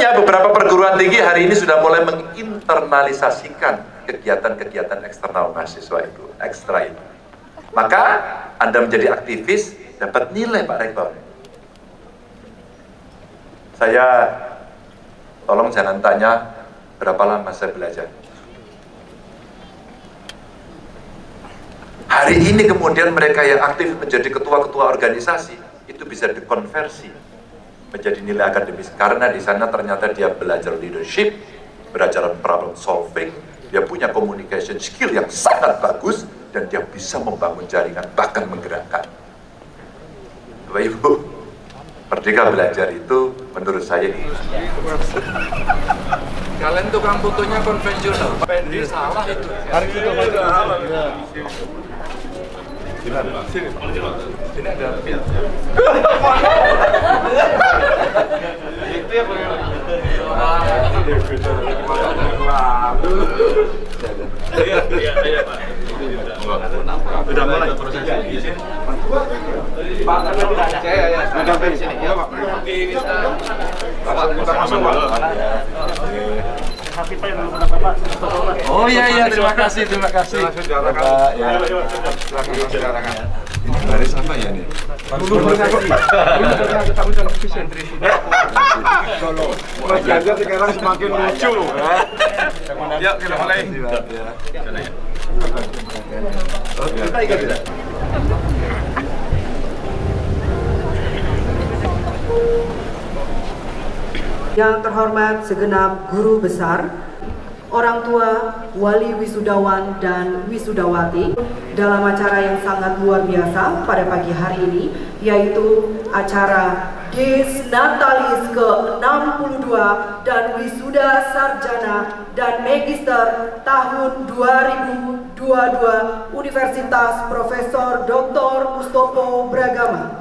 Hebatnya beberapa perguruan tinggi hari ini sudah mulai menginternalisasikan kegiatan-kegiatan eksternal mahasiswa itu, ekstra itu. Maka Anda menjadi aktivis, dapat nilai Pak Rektor. Saya, tolong jangan tanya berapa lama saya belajar. Hari ini kemudian mereka yang aktif menjadi ketua-ketua organisasi, itu bisa dikonversi menjadi nilai akademis karena di sana ternyata dia belajar leadership, belajar problem solving, dia punya communication skill yang sangat bagus dan dia bisa membangun jaringan bahkan menggerakkan. Bapak Ibu, Merdeka belajar itu menurut saya ini. Kalian tukang fotonya konvensional. Pendi salah itu. Hari itu Sini. Sini ada Itu ya Iya, iya, iya, Pak. Udah mulai proses. Pak, ya, ya, ya. Udah sini. Ya, Pak. Bapak, kita masuk, Pak. Oh iya iya terima kasih terima kasih. Bapak ya. Ini baris apa ya nih? Mas Ganjar sekarang semakin lucu. Yuk kita mulai. Kita ikut. tidak? Yang terhormat segenap guru besar, orang tua, wali wisudawan dan wisudawati dalam acara yang sangat luar biasa pada pagi hari ini yaitu acara Des Natalis ke-62 dan wisuda sarjana dan magister tahun 2022 Universitas Profesor Dr. Mustopo Bragama.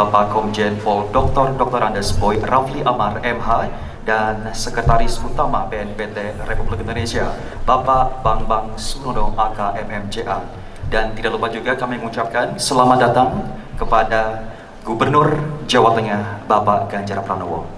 Bapak Komjen Pol Dr. Dr. Andes Boy Rafli Amar MH, dan Sekretaris Utama BNPT Republik Indonesia, Bapak Bang Bang Sunono AK MMCA. Dan tidak lupa juga kami mengucapkan selamat datang kepada Gubernur Jawa Tengah, Bapak Ganjar Pranowo.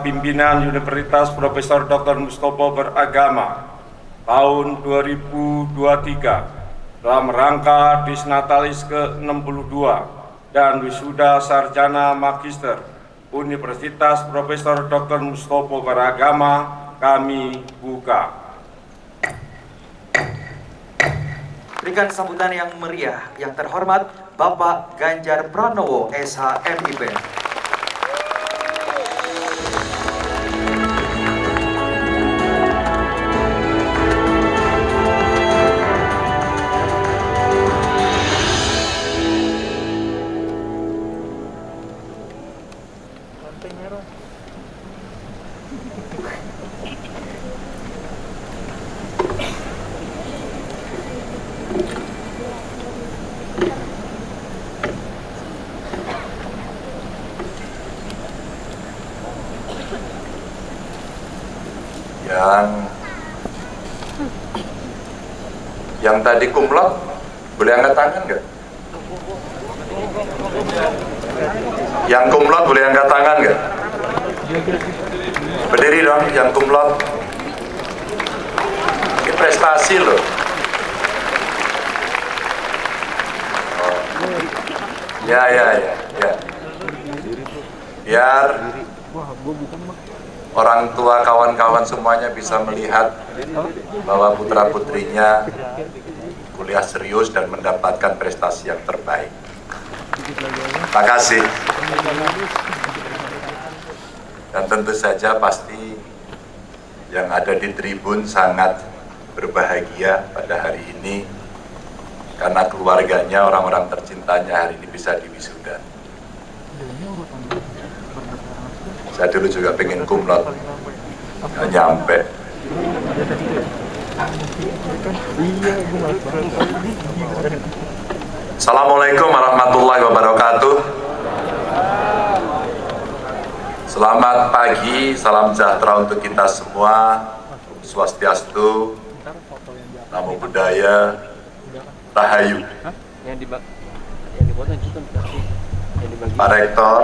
Pimpinan Universitas Profesor Dr. Mustopo beragama tahun 2023 dalam rangka Disnatalis ke-62 dan wisuda sarjana magister Universitas Profesor Dr. Mustopo beragama kami buka. Berikan sambutan yang meriah, yang terhormat Bapak Ganjar Pranowo, SHMIP. Tadi kumlot boleh angkat tangan nggak? Yang kumlot boleh angkat tangan nggak? Berdiri dong, yang kumlot. Ini prestasi loh. Oh. Ya, ya, ya, ya. Biar orang tua kawan-kawan semuanya bisa melihat bahwa putra putrinya kuliah serius dan mendapatkan prestasi yang terbaik. Terima kasih. Dan tentu saja pasti yang ada di tribun sangat berbahagia pada hari ini karena keluarganya, orang-orang tercintanya hari ini bisa diwisuda. Saya dulu juga pengen kumlot, nyampe. Assalamualaikum warahmatullahi wabarakatuh. Selamat pagi, salam sejahtera untuk kita semua. Swastiastu, Namo Buddhaya, Rahayu. Pak Rektor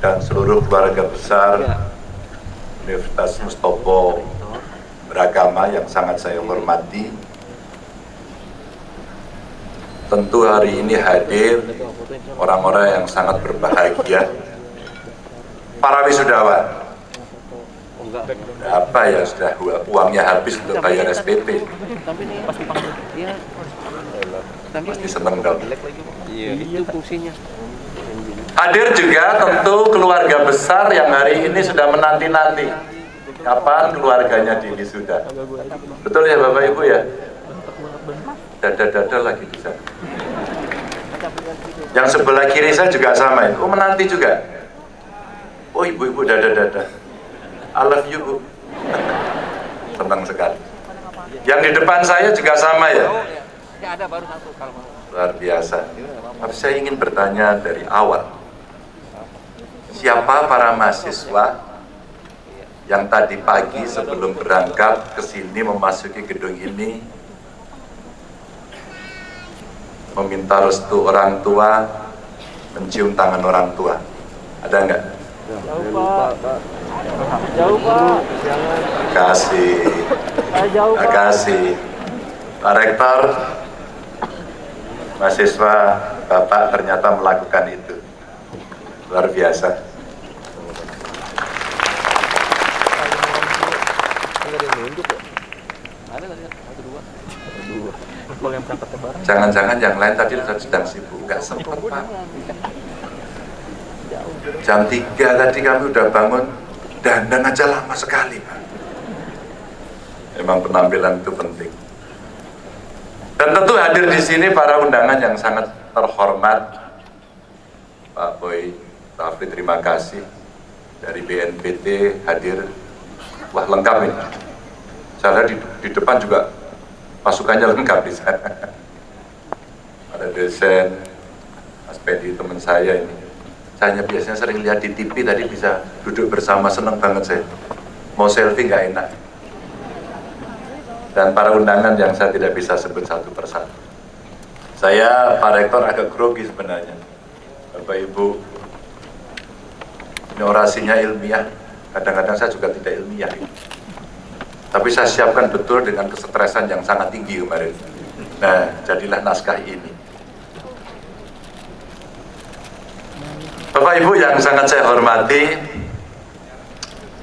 dan seluruh keluarga besar Universitas Mustopo beragama yang sangat saya hormati. Tentu hari ini hadir orang-orang yang sangat berbahagia. Para wisudawan, apa ya sudah uangnya habis untuk bayar SPP? Pasti seneng dong. itu fungsinya Hadir juga tentu keluarga besar yang hari ini sudah menanti-nanti kapan keluarganya di wisuda. Betul ya Bapak Ibu ya? Dada-dada lagi di sana. Yang sebelah kiri saya juga sama ya. Oh menanti juga. Oh ibu-ibu dada-dada. I love you Bu. Senang sekali. Yang di depan saya juga sama ya. ada baru satu kalau Luar biasa. Tapi saya ingin bertanya dari awal. Siapa para mahasiswa yang tadi pagi sebelum berangkat ke sini memasuki gedung ini meminta restu orang tua, mencium tangan orang tua? Ada enggak? jauh pak jauh pak Terima kasih. jauh Terima kasih. Pak Rektor, mahasiswa Bapak ternyata melakukan itu. luar biasa. Enggak ada yang nunjuk ya? Ada tadi satu dua. Dua. Kalau yang berangkatnya bareng. Jangan-jangan yang lain tadi sedang sibuk, nggak sempat Pak. Jam 3 tadi kami udah bangun, dandan aja lama sekali Pak. Memang penampilan itu penting. Dan tentu hadir di sini para undangan yang sangat terhormat. Pak Boy Rafli terima kasih dari BNPT hadir. Wah lengkap ini. Saya di, di depan juga pasukannya lengkap di sana. Ada dosen, Mas Pedi teman saya ini. Saya biasanya sering lihat di TV tadi bisa duduk bersama seneng banget saya. Mau selfie nggak enak. Dan para undangan yang saya tidak bisa sebut satu persatu. Saya Pak Rektor agak grogi sebenarnya. Bapak Ibu, ini orasinya ilmiah. Kadang-kadang saya juga tidak ilmiah. Tapi saya siapkan betul dengan kesetresan yang sangat tinggi kemarin. Nah, jadilah naskah ini. Bapak Ibu yang sangat saya hormati,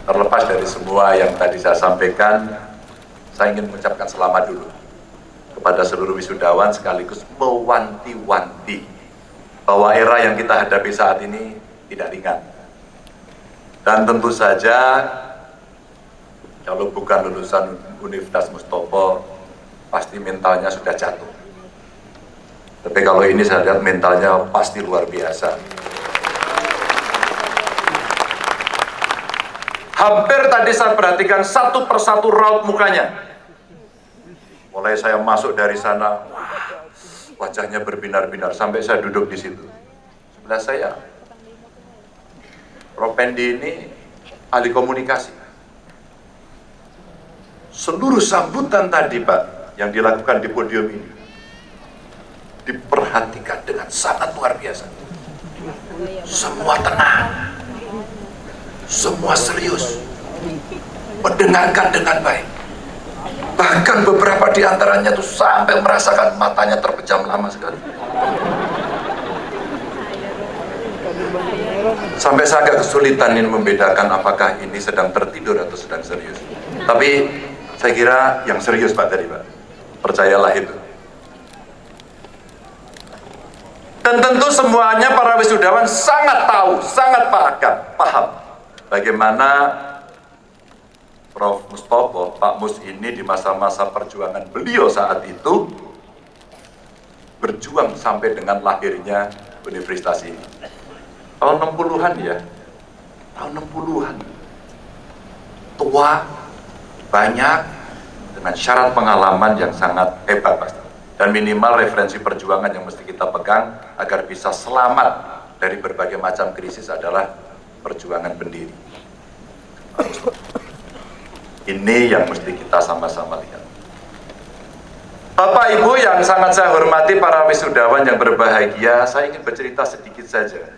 terlepas dari semua yang tadi saya sampaikan, saya ingin mengucapkan selamat dulu kepada seluruh wisudawan sekaligus mewanti-wanti bahwa era yang kita hadapi saat ini tidak ringan. Dan tentu saja kalau bukan lulusan Universitas Mustopo pasti mentalnya sudah jatuh. Tapi kalau ini saya lihat mentalnya pasti luar biasa. Hampir tadi saya perhatikan satu persatu raut mukanya. Mulai saya masuk dari sana, wah, wajahnya berbinar-binar sampai saya duduk di situ. Sebelah saya, Prof. Pendi ini ahli komunikasi. Seluruh sambutan tadi Pak, yang dilakukan di podium ini, diperhatikan dengan sangat luar biasa. Semua tenang, semua serius, mendengarkan dengan baik. Bahkan beberapa di antaranya tuh sampai merasakan matanya terpejam lama sekali. Sampai saya agak kesulitan ini membedakan apakah ini sedang tertidur atau sedang serius. Tapi saya kira yang serius Pak tadi Pak. Percayalah itu. Dan tentu semuanya para wisudawan sangat tahu, sangat paham, paham bagaimana Prof. Mustopo, Pak Mus ini di masa-masa perjuangan beliau saat itu berjuang sampai dengan lahirnya universitas ini. Tahun 60-an ya, tahun 60-an. Tua, banyak, dengan syarat pengalaman yang sangat hebat pasti. Dan minimal referensi perjuangan yang mesti kita pegang agar bisa selamat dari berbagai macam krisis adalah perjuangan pendiri. Ini yang mesti kita sama-sama lihat. Bapak Ibu yang sangat saya hormati para wisudawan yang berbahagia, saya ingin bercerita sedikit saja.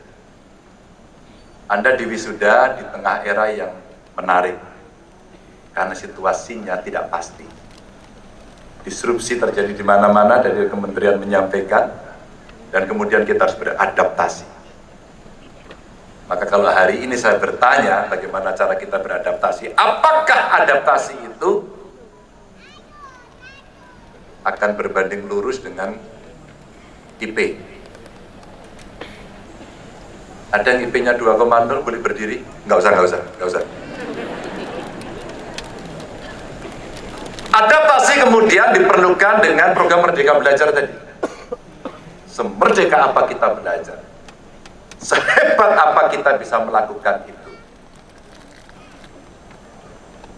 Anda di wisuda di tengah era yang menarik, karena situasinya tidak pasti. Disrupsi terjadi di mana-mana dari kementerian menyampaikan, dan kemudian kita harus beradaptasi. Maka kalau hari ini saya bertanya bagaimana cara kita beradaptasi, apakah adaptasi itu akan berbanding lurus dengan IP? Ada yang IP-nya 2,0 boleh berdiri? Nggak usah, nggak usah, nggak usah. Adaptasi kemudian diperlukan dengan program Merdeka Belajar tadi. Semerdeka apa kita belajar? Sehebat apa kita bisa melakukan itu?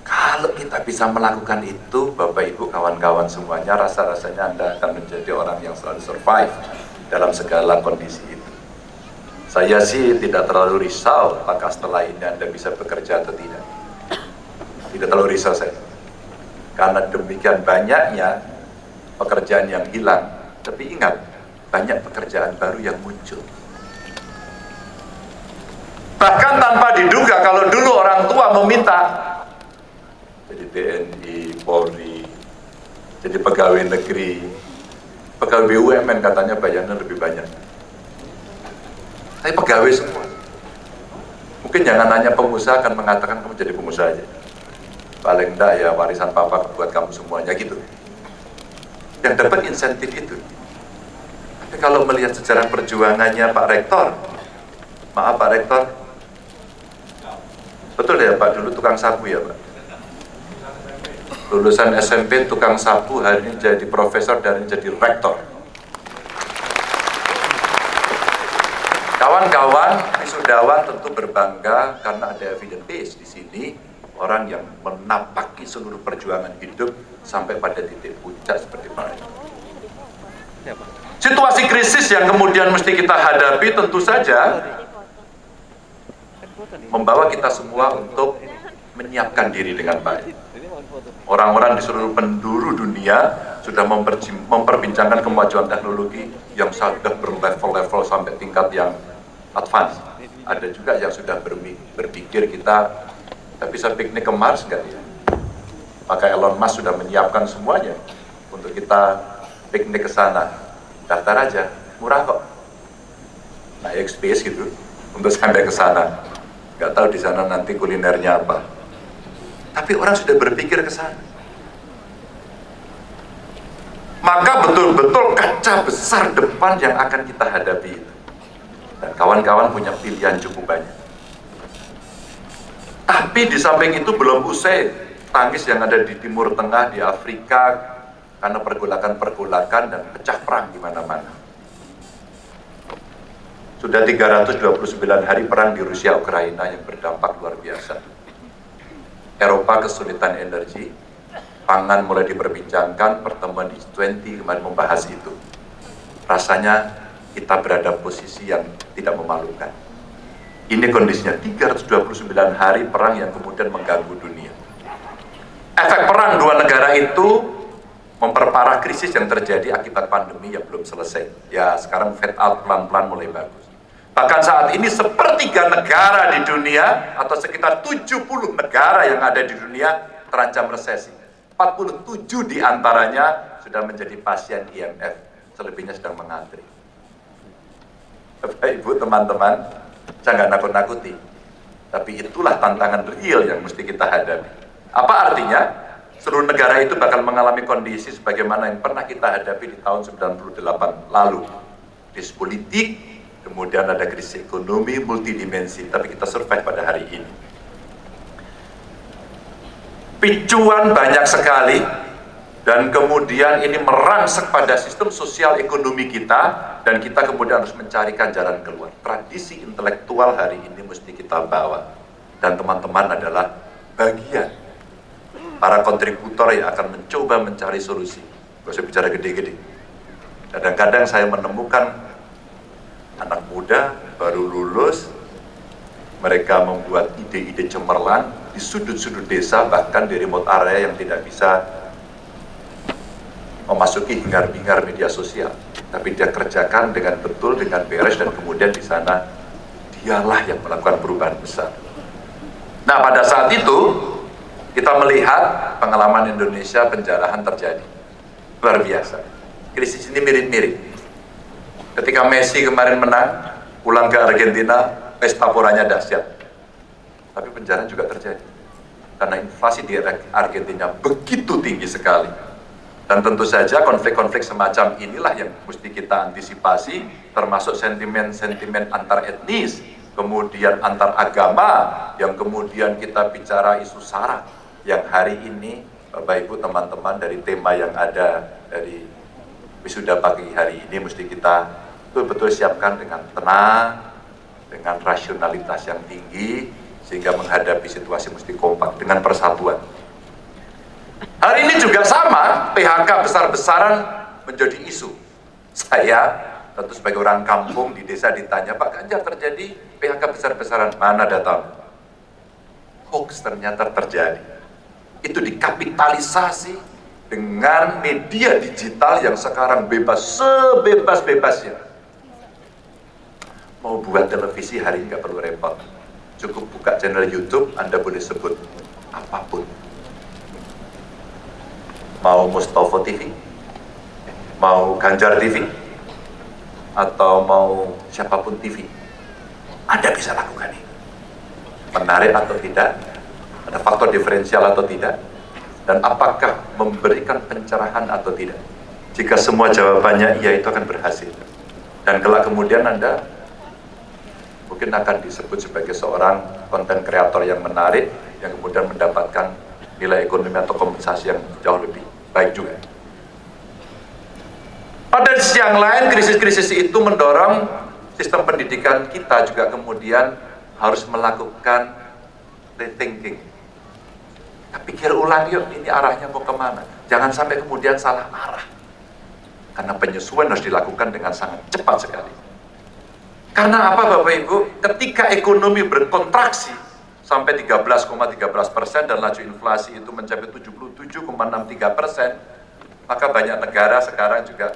Kalau kita bisa melakukan itu, Bapak Ibu, kawan-kawan semuanya, rasa-rasanya Anda akan menjadi orang yang selalu survive dalam segala kondisi itu. Saya sih tidak terlalu risau apakah setelah ini Anda bisa bekerja atau tidak. Tidak terlalu risau saya. Karena demikian banyaknya pekerjaan yang hilang. Tapi ingat, banyak pekerjaan baru yang muncul. Bahkan tanpa diduga kalau dulu orang tua meminta jadi TNI, Polri, jadi pegawai negeri, pegawai BUMN katanya bayarnya lebih banyak. Tapi pegawai semua. Mungkin jangan hanya pengusaha akan mengatakan kamu jadi pengusaha aja. Paling enggak ya warisan papa buat kamu semuanya gitu. Yang dapat insentif itu. Tapi kalau melihat sejarah perjuangannya Pak Rektor, maaf Pak Rektor, betul ya Pak dulu tukang sapu ya Pak? Lulusan SMP tukang sapu hari ini jadi profesor dan jadi rektor. Kawan-kawan wisudawan tentu berbangga karena ada evidence base di sini orang yang menapaki seluruh perjuangan hidup sampai pada titik puncak seperti mereka. Situasi krisis yang kemudian mesti kita hadapi tentu saja membawa kita semua untuk menyiapkan diri dengan baik. Orang-orang di seluruh penduduk dunia sudah memperbincangkan kemajuan teknologi yang sudah berlevel-level sampai tingkat yang advance. Ada juga yang sudah berpikir kita, tapi bisa piknik ke Mars enggak ya? Maka Elon Musk sudah menyiapkan semuanya untuk kita piknik ke sana. Daftar aja, murah kok. Naik space gitu, untuk sampai ke sana. Nggak tahu di sana nanti kulinernya apa. Tapi orang sudah berpikir ke sana. Maka betul-betul kaca besar depan yang akan kita hadapi itu. Dan kawan-kawan punya pilihan cukup banyak. Tapi di samping itu belum usai tangis yang ada di Timur Tengah, di Afrika, karena pergolakan-pergolakan dan pecah perang di mana-mana. Sudah 329 hari perang di Rusia Ukraina yang berdampak luar biasa. Eropa kesulitan energi, pangan mulai diperbincangkan, pertemuan di G20 kemarin membahas itu. Rasanya kita berada posisi yang tidak memalukan. Ini kondisinya 329 hari perang yang kemudian mengganggu dunia. Efek perang dua negara itu memperparah krisis yang terjadi akibat pandemi yang belum selesai. Ya sekarang fade out pelan-pelan mulai bagus. Bahkan saat ini sepertiga negara di dunia atau sekitar 70 negara yang ada di dunia terancam resesi. 47 di antaranya sudah menjadi pasien IMF, selebihnya sedang mengantri. Bapak Ibu teman-teman, jangan nakut-nakuti. Tapi itulah tantangan real yang mesti kita hadapi. Apa artinya? Seluruh negara itu bakal mengalami kondisi sebagaimana yang pernah kita hadapi di tahun 98 lalu. Krisis politik, kemudian ada krisis ekonomi multidimensi, tapi kita survive pada hari ini. Picuan banyak sekali, dan kemudian ini merangsek pada sistem sosial ekonomi kita, dan kita kemudian harus mencarikan jalan keluar. Tradisi intelektual hari ini mesti kita bawa, dan teman-teman adalah bagian para kontributor yang akan mencoba mencari solusi. Gak usah bicara gede-gede. Kadang-kadang saya menemukan anak muda baru lulus, mereka membuat ide-ide cemerlang di sudut-sudut desa, bahkan di remote area yang tidak bisa memasuki hingar-bingar media sosial. Tapi dia kerjakan dengan betul, dengan beres, dan kemudian di sana dialah yang melakukan perubahan besar. Nah pada saat itu, kita melihat pengalaman Indonesia penjarahan terjadi. Luar biasa. Krisis ini mirip-mirip Ketika Messi kemarin menang, pulang ke Argentina, pesta poranya dahsyat. Tapi penjara juga terjadi. Karena inflasi di Argentina begitu tinggi sekali. Dan tentu saja konflik-konflik semacam inilah yang mesti kita antisipasi, termasuk sentimen-sentimen antar etnis, kemudian antar agama, yang kemudian kita bicara isu SARA, yang hari ini Bapak Ibu teman-teman dari tema yang ada dari wisuda pagi hari ini mesti kita betul-betul siapkan dengan tenang, dengan rasionalitas yang tinggi, sehingga menghadapi situasi mesti kompak dengan persatuan. Hari ini juga sama, PHK besar-besaran menjadi isu. Saya tentu sebagai orang kampung di desa ditanya, Pak Ganjar terjadi PHK besar-besaran, mana data? Hoax ternyata terjadi. Itu dikapitalisasi dengan media digital yang sekarang bebas, sebebas-bebasnya mau buat televisi hari nggak perlu repot cukup buka channel YouTube Anda boleh sebut apa pun mau Mustafa TV mau Ganjar TV atau mau siapa pun TV Anda bisa lakukan ini. Menarik atau tidak, ada faktor diferensial atau tidak, dan apakah memberikan pencerahan atau tidak. Jika semua jawabannya iya itu akan berhasil. Dan kelak kemudian Anda mungkin akan disebut sebagai seorang konten kreator yang menarik, yang kemudian mendapatkan nilai ekonomi atau kompensasi yang jauh lebih baik juga. Pada sisi yang lain, krisis-krisis itu mendorong sistem pendidikan kita juga kemudian harus melakukan rethinking. Kita pikir ulang yuk, ini arahnya mau ke mana. Jangan sampai kemudian salah arah. Karena penyesuaian harus dilakukan dengan sangat cepat sekali. Karena apa Bapak Ibu? Ketika ekonomi berkontraksi sampai 13,13 persen dan laju inflasi itu mencapai 77,63 persen, maka banyak negara sekarang juga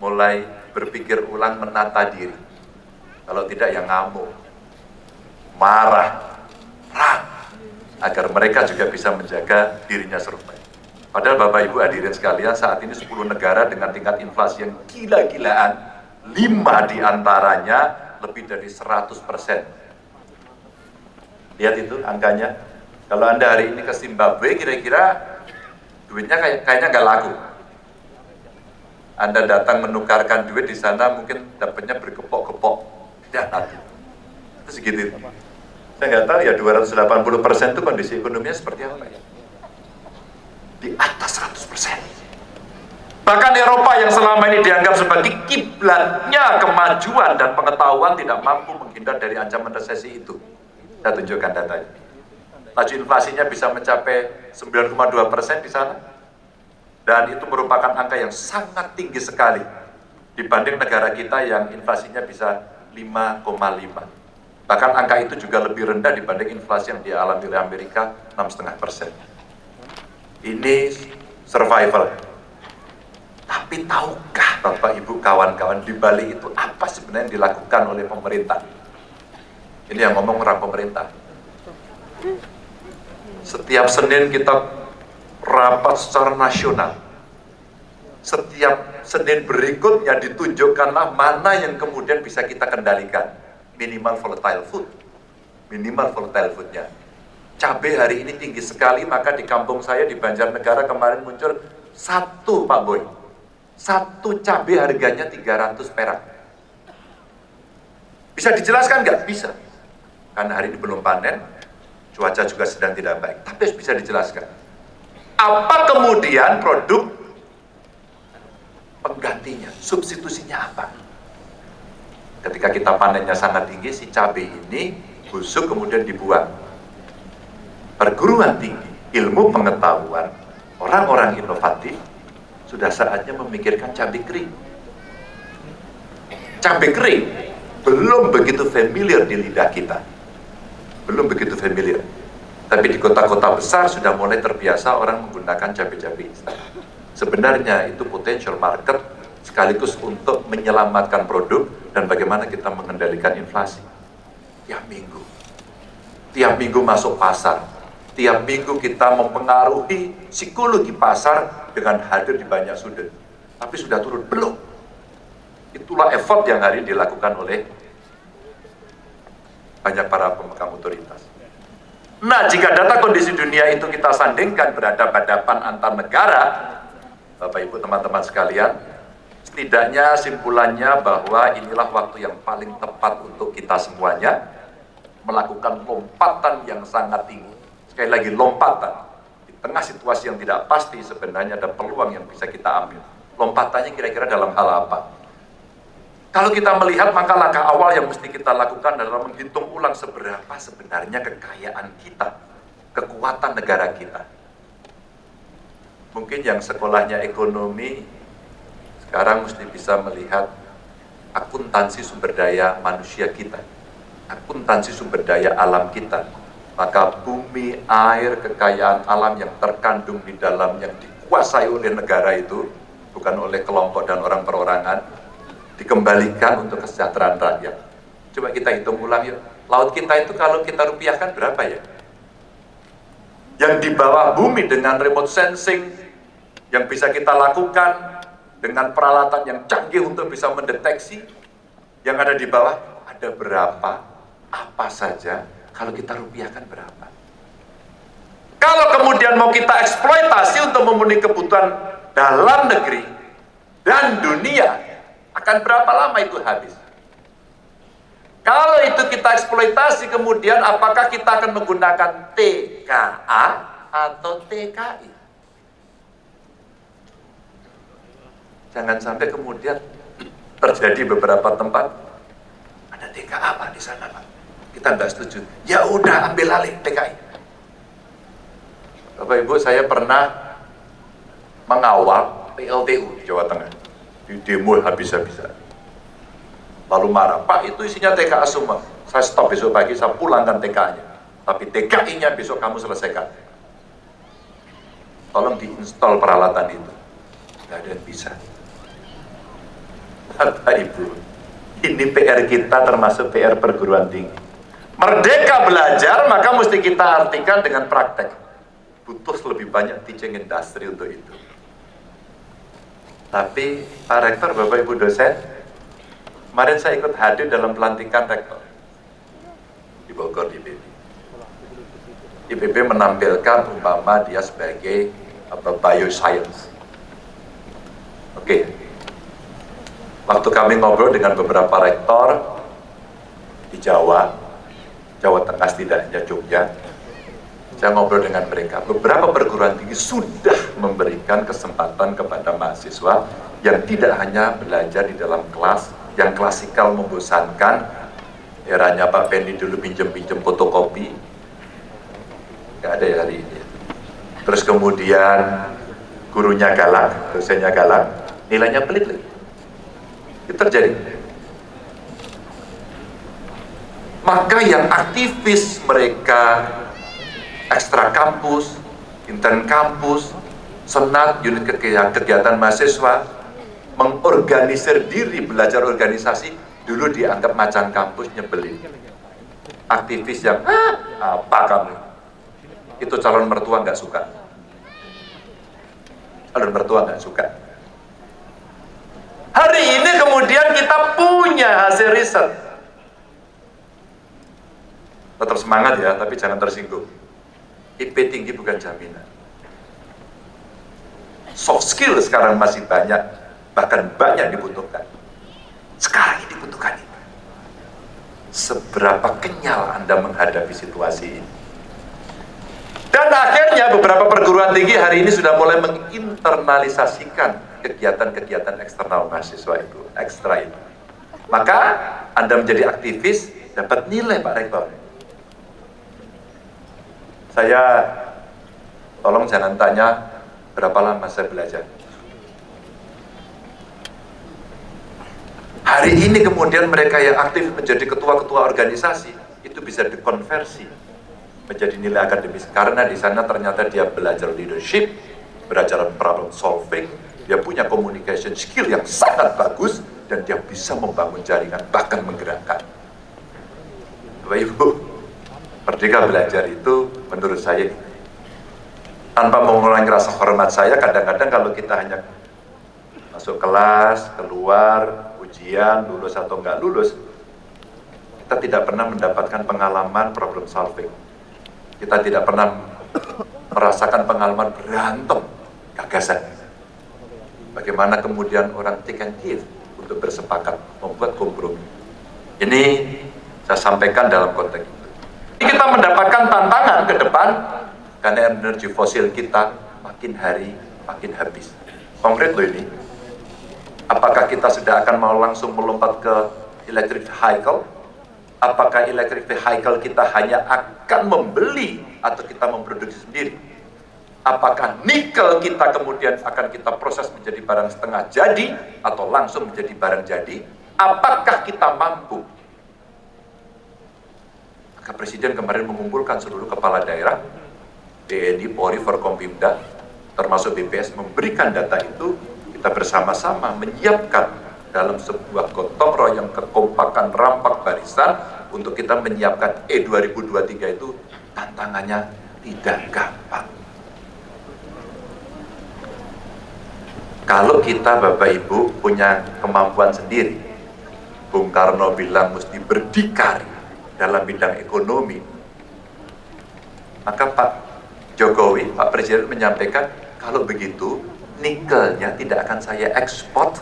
mulai berpikir ulang menata diri. Kalau tidak ya ngamuk, marah, perang, agar mereka juga bisa menjaga dirinya survive. Padahal Bapak Ibu hadirin sekalian saat ini 10 negara dengan tingkat inflasi yang gila-gilaan, 5 di antaranya lebih dari 100 persen. Lihat itu angkanya. Kalau Anda hari ini ke Zimbabwe kira-kira duitnya kayak, kayaknya nggak laku. Anda datang menukarkan duit di sana mungkin dapatnya bergepok-gepok. Tidak nanti. Itu segitu. Saya nggak tahu ya 280 persen itu kondisi ekonominya seperti apa ya. Di atas 100 persen. Bahkan Eropa yang selama ini dianggap sebagai kiblatnya kemajuan dan pengetahuan tidak mampu menghindar dari ancaman resesi itu. Saya tunjukkan datanya. Laju inflasinya bisa mencapai 9,2 persen di sana. Dan itu merupakan angka yang sangat tinggi sekali dibanding negara kita yang inflasinya bisa 5,5. Bahkan angka itu juga lebih rendah dibanding inflasi yang dialami oleh Amerika 6,5 persen. Ini survival. Tapi tahukah Bapak Ibu kawan-kawan di Bali itu apa sebenarnya yang dilakukan oleh pemerintah? Ini yang ngomong orang pemerintah. Setiap Senin kita rapat secara nasional. Setiap Senin berikutnya ditunjukkanlah mana yang kemudian bisa kita kendalikan. Minimal volatile food. Minimal volatile foodnya. Cabai hari ini tinggi sekali, maka di kampung saya di Banjarnegara kemarin muncul satu Pak Boy satu cabai harganya 300 perak. Bisa dijelaskan nggak? Bisa. Karena hari ini belum panen, cuaca juga sedang tidak baik. Tapi harus bisa dijelaskan. Apa kemudian produk penggantinya, substitusinya apa? Ketika kita panennya sangat tinggi, si cabai ini busuk kemudian dibuang. Perguruan tinggi, ilmu pengetahuan, orang-orang inovatif sudah saatnya memikirkan cabai kering. Cabai kering belum begitu familiar di lidah kita. Belum begitu familiar. Tapi di kota-kota besar sudah mulai terbiasa orang menggunakan cabai-cabai Sebenarnya itu potential market sekaligus untuk menyelamatkan produk dan bagaimana kita mengendalikan inflasi. Tiap minggu. Tiap minggu masuk pasar. Tiap minggu kita mempengaruhi psikologi pasar dengan hadir di banyak sudut. Tapi sudah turun? Belum. Itulah effort yang hari dilakukan oleh banyak para pemegang otoritas. Nah, jika data kondisi dunia itu kita sandingkan berhadapan-hadapan antar negara, Bapak Ibu teman-teman sekalian, setidaknya simpulannya bahwa inilah waktu yang paling tepat untuk kita semuanya melakukan lompatan yang sangat tinggi. Sekali lagi lompatan tengah situasi yang tidak pasti sebenarnya ada peluang yang bisa kita ambil. Lompatannya kira-kira dalam hal apa? Kalau kita melihat maka langkah awal yang mesti kita lakukan adalah menghitung ulang seberapa sebenarnya kekayaan kita, kekuatan negara kita. Mungkin yang sekolahnya ekonomi sekarang mesti bisa melihat akuntansi sumber daya manusia kita, akuntansi sumber daya alam kita, maka bumi, air, kekayaan alam yang terkandung di dalam yang dikuasai oleh negara itu, bukan oleh kelompok dan orang perorangan, dikembalikan untuk kesejahteraan rakyat. Coba kita hitung ulang yuk. Laut kita itu kalau kita rupiahkan berapa ya? Yang di bawah bumi dengan remote sensing, yang bisa kita lakukan dengan peralatan yang canggih untuk bisa mendeteksi, yang ada di bawah ada berapa, apa saja, Kalau kita rupiahkan berapa? Kalau kemudian mau kita eksploitasi untuk memenuhi kebutuhan dalam negeri dan dunia, akan berapa lama itu habis? Kalau itu kita eksploitasi, kemudian apakah kita akan menggunakan TKA atau TKI? Jangan sampai kemudian terjadi beberapa tempat ada TKA Pak di sana Pak. Kita nggak setuju. Ya udah ambil alih TKI. Bapak Ibu saya pernah mengawal PLTU Jawa Tengah di demo habis-habisan. Lalu marah, Pak itu isinya TKA semua. Saya stop besok pagi, saya pulangkan TKA-nya. Tapi TKI-nya besok kamu selesaikan. Tolong diinstal peralatan itu. Nggak ada yang bisa. Bapak Ibu, ini PR kita termasuk PR perguruan tinggi. Merdeka belajar, maka mesti kita artikan dengan praktek. Butuh lebih banyak teaching industry untuk itu. Tapi Pak Rektor, Bapak Ibu dosen, kemarin saya ikut hadir dalam pelantikan rektor di Bogor di IPB. IPB menampilkan umpama dia sebagai apa, bioscience. Oke, waktu kami ngobrol dengan beberapa rektor di Jawa, Jawa Tengah setidaknya Jogja, saya ngobrol dengan mereka. Beberapa perguruan tinggi sudah memberikan kesempatan kepada mahasiswa yang tidak hanya belajar di dalam kelas, yang klasikal membosankan, eranya Pak Pendi dulu pinjem-pinjem fotokopi, nggak ada ya hari ini. Terus kemudian gurunya galak, dosennya galak, nilainya pelit lagi. Itu terjadi. Maka yang aktivis mereka ekstra kampus, intern kampus, senat, unit kegiatan, mahasiswa, mengorganisir diri belajar organisasi, dulu dianggap macan kampus nyebelin. Aktivis yang, ah, apa kamu? Itu calon mertua nggak suka. Calon mertua nggak suka. Hari ini kemudian kita punya hasil riset. Tetap semangat ya, tapi jangan tersinggung. IP tinggi bukan jaminan. Soft skill sekarang masih banyak, bahkan banyak dibutuhkan. Sekarang ini dibutuhkan itu. Seberapa kenyal Anda menghadapi situasi ini? Dan akhirnya beberapa perguruan tinggi hari ini sudah mulai menginternalisasikan kegiatan-kegiatan eksternal mahasiswa itu, ekstra itu. Maka Anda menjadi aktivis, dapat nilai Pak Rektor. Saya tolong jangan tanya berapa lama saya belajar. Hari ini kemudian mereka yang aktif menjadi ketua-ketua organisasi itu bisa dikonversi menjadi nilai akademis karena di sana ternyata dia belajar leadership, belajar problem solving, dia punya communication skill yang sangat bagus dan dia bisa membangun jaringan bahkan menggerakkan. Bapak Ibu, merdeka belajar itu menurut saya tanpa mengurangi rasa hormat saya kadang-kadang kalau kita hanya masuk kelas, keluar, ujian, lulus atau enggak lulus kita tidak pernah mendapatkan pengalaman problem solving. Kita tidak pernah merasakan pengalaman berantem gagasan. Bagaimana kemudian orang take and untuk bersepakat membuat kompromi. Ini saya sampaikan dalam konteks ini kita mendapatkan tantangan ke depan karena energi fosil kita makin hari makin habis. Konkret loh ini. Apakah kita sudah akan mau langsung melompat ke electric vehicle? Apakah electric vehicle kita hanya akan membeli atau kita memproduksi sendiri? Apakah nikel kita kemudian akan kita proses menjadi barang setengah jadi atau langsung menjadi barang jadi? Apakah kita mampu Presiden kemarin mengumpulkan seluruh kepala daerah TNI, Polri, Forkompimda termasuk BPS memberikan data itu. Kita bersama-sama menyiapkan dalam sebuah gotong royong kekompakan rampak barisan untuk kita menyiapkan. E 2023 itu tantangannya tidak gampang. Kalau kita Bapak Ibu punya kemampuan sendiri, Bung Karno bilang mesti berdikari dalam bidang ekonomi, Maka Pak Jokowi, Pak Presiden menyampaikan, kalau begitu nikelnya tidak akan saya ekspor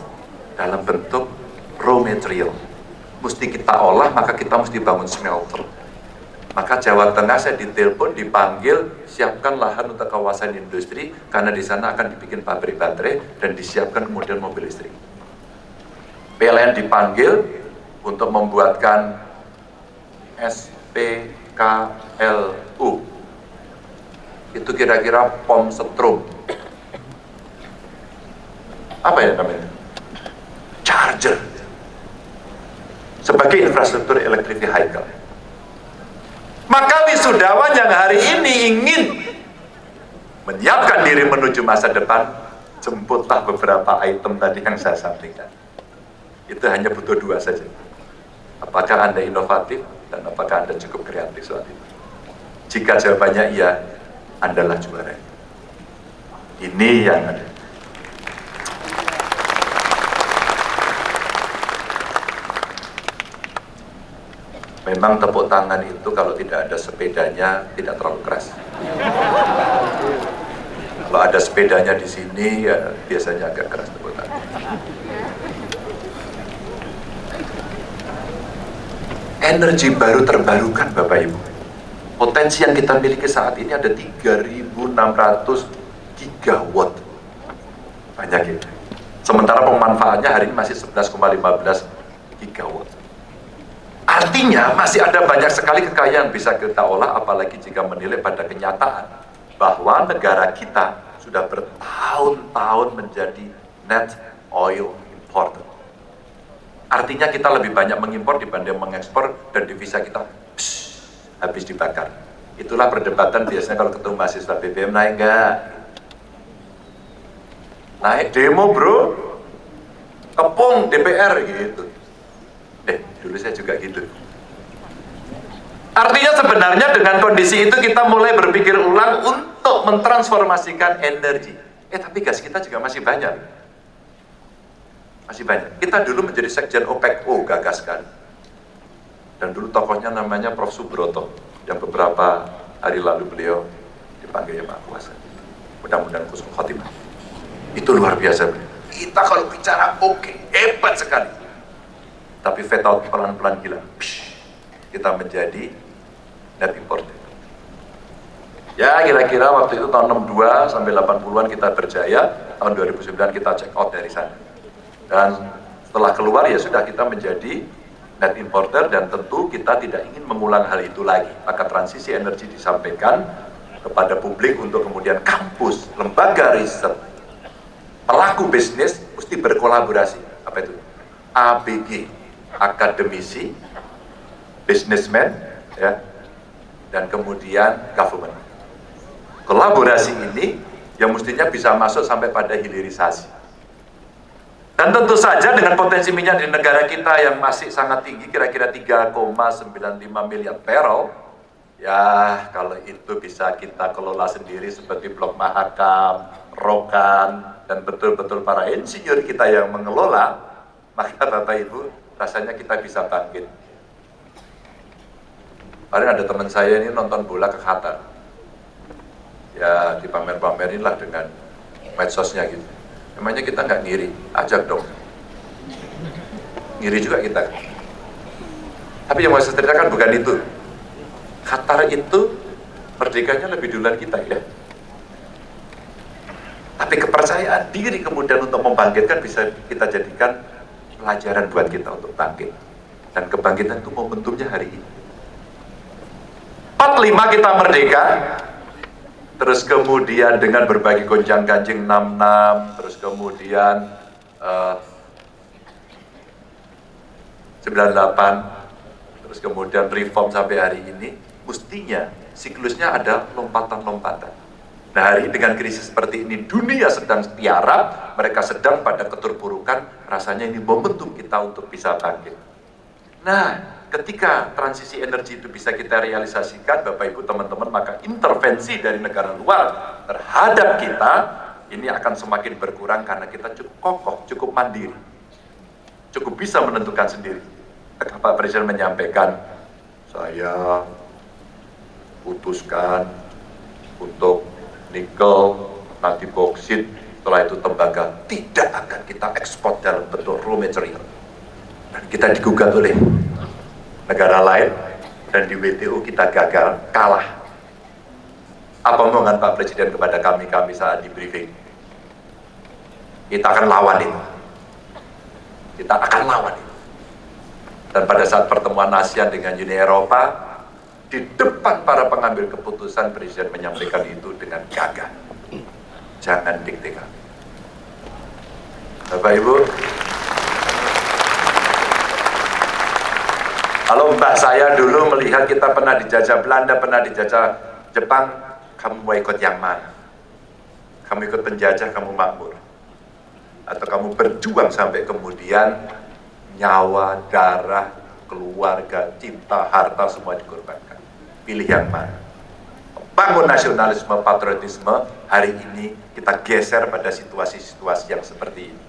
dalam bentuk raw material. Mesti kita olah, maka kita mesti bangun smelter. Maka Jawa Tengah saya ditelepon, dipanggil, siapkan lahan untuk kawasan industri, karena di sana akan dibikin pabrik baterai, dan disiapkan kemudian mobil listrik. PLN dipanggil untuk membuatkan SPKLU. Itu kira-kira pom setrum. Apa ya namanya? Charger. Sebagai infrastruktur electric vehicle. Maka wisudawan yang hari ini ingin menyiapkan diri menuju masa depan, jemputlah beberapa item tadi yang saya sampaikan. Itu hanya butuh dua saja. Apakah Anda inovatif dan apakah Anda cukup kreatif soal itu? Jika jawabannya iya, Anda lah juara. Ini yang ada. Memang tepuk tangan itu kalau tidak ada sepedanya tidak terlalu keras. Kalau ada sepedanya di sini ya biasanya agak keras tepuk tangan. Energi baru terbarukan Bapak Ibu. Potensi yang kita miliki saat ini ada 3.600 gigawatt. Banyak ya. Sementara pemanfaatnya hari ini masih 11,15 gigawatt. Artinya masih ada banyak sekali kekayaan bisa kita olah apalagi jika menilai pada kenyataan bahwa negara kita sudah bertahun-tahun menjadi net oil importer Artinya kita lebih banyak mengimpor dibanding mengekspor dan devisa kita psh, habis dibakar. Itulah perdebatan biasanya kalau ketemu mahasiswa BBM naik enggak? Naik demo bro, kepung DPR gitu. Eh, dulu saya juga gitu. Artinya sebenarnya dengan kondisi itu kita mulai berpikir ulang untuk mentransformasikan energi. Eh tapi gas kita juga masih banyak masih banyak. Kita dulu menjadi sekjen OPEC-O gagaskan. Dan dulu tokohnya namanya Prof. Subroto, yang beberapa hari lalu beliau dipanggil Pak Kuasa. Mudah-mudahan khusus khotimah. Itu luar biasa. Kita kalau bicara oke, okay, hebat sekali. Tapi out pelan-pelan gila. Psh, kita menjadi net importer. Ya kira-kira waktu itu tahun 62 sampai 80-an kita berjaya, tahun 2009 kita check out dari sana dan setelah keluar ya sudah kita menjadi net importer dan tentu kita tidak ingin mengulang hal itu lagi. Maka transisi energi disampaikan kepada publik untuk kemudian kampus, lembaga riset, pelaku bisnis mesti berkolaborasi. Apa itu? ABG, akademisi, businessman, ya, dan kemudian government. Kolaborasi ini yang mestinya bisa masuk sampai pada hilirisasi. Dan tentu saja dengan potensi minyak di negara kita yang masih sangat tinggi, kira-kira 3,95 miliar barrel, ya kalau itu bisa kita kelola sendiri seperti Blok Mahakam, Rokan, dan betul-betul para insinyur kita yang mengelola, maka Bapak Ibu rasanya kita bisa bangkit. Kemarin ada teman saya ini nonton bola ke Qatar. Ya dipamer-pamerin lah dengan medsosnya gitu Emangnya kita nggak ngiri? Ajak dong. Ngiri juga kita. Tapi yang mau saya ceritakan bukan itu. Qatar itu merdekanya lebih duluan kita ya. Tapi kepercayaan diri kemudian untuk membangkitkan bisa kita jadikan pelajaran buat kita untuk bangkit. Dan kebangkitan itu momentumnya hari ini. 45 kita merdeka, terus kemudian dengan berbagai gonjang ganjing 66, terus kemudian uh, eh, 98, terus kemudian reform sampai hari ini, mestinya siklusnya ada lompatan-lompatan. Nah hari ini dengan krisis seperti ini, dunia sedang tiarap, mereka sedang pada keterpurukan, rasanya ini momentum kita untuk bisa bangkit. Nah, ketika transisi energi itu bisa kita realisasikan, Bapak Ibu teman-teman, maka intervensi dari negara luar terhadap kita ini akan semakin berkurang karena kita cukup kokoh, cukup mandiri, cukup bisa menentukan sendiri. Pak Presiden menyampaikan, saya putuskan untuk nikel, nanti boksit, setelah itu tembaga tidak akan kita ekspor dalam bentuk raw material. Dan kita digugat oleh negara lain dan di WTO kita gagal, kalah. Apa omongan Pak Presiden kepada kami-kami saat di briefing? Kita akan lawan itu. Kita akan lawan itu. Dan pada saat pertemuan ASEAN dengan Uni Eropa, di depan para pengambil keputusan Presiden menyampaikan itu dengan gagah. Jangan dikte. Bapak Ibu, kalau mbak saya dulu melihat kita pernah dijajah Belanda, pernah dijajah Jepang, kamu mau ikut yang mana? Kamu ikut penjajah, kamu makmur. Atau kamu berjuang sampai kemudian nyawa, darah, keluarga, cinta, harta semua dikorbankan. Pilih yang mana? Bangun nasionalisme, patriotisme, hari ini kita geser pada situasi-situasi yang seperti ini.